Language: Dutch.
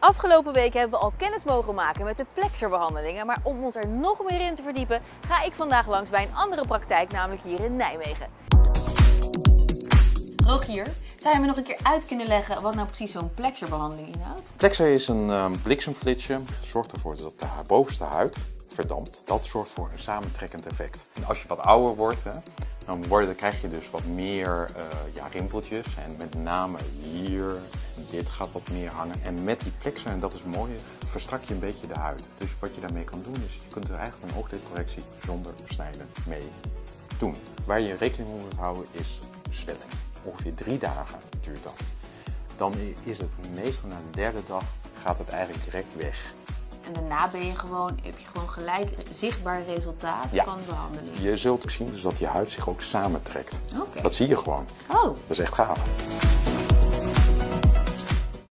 Afgelopen week hebben we al kennis mogen maken met de plexerbehandelingen, maar om ons er nog meer in te verdiepen, ga ik vandaag langs bij een andere praktijk, namelijk hier in Nijmegen. Rogier, zou je me nog een keer uit kunnen leggen wat nou precies zo'n plexerbehandeling inhoudt? Plexer is een um, bliksemflitsje. Zorgt ervoor dat de bovenste huid verdampt. Dat zorgt voor een samentrekkend effect. En als je wat ouder wordt, hè, dan, worden, krijg je dus wat meer uh, ja, rimpeltjes. En met name hier, dit gaat wat meer hangen. En met die plexer, en dat is mooi, verstrak je een beetje de huid. Dus wat je daarmee kan doen, is je kunt er eigenlijk een oogdeelcorrectie zonder snijden mee doen. Waar je rekening mee moet houden is zwelling. Ongeveer drie dagen duurt dat. Dan is het meestal na de derde dag gaat het eigenlijk direct weg. En daarna ben je gewoon, heb je gewoon gelijk zichtbaar resultaat van de behandeling. Je zult zien dus dat je huid zich ook samentrekt. Okay. Dat zie je gewoon. Oh. Dat is echt gaaf.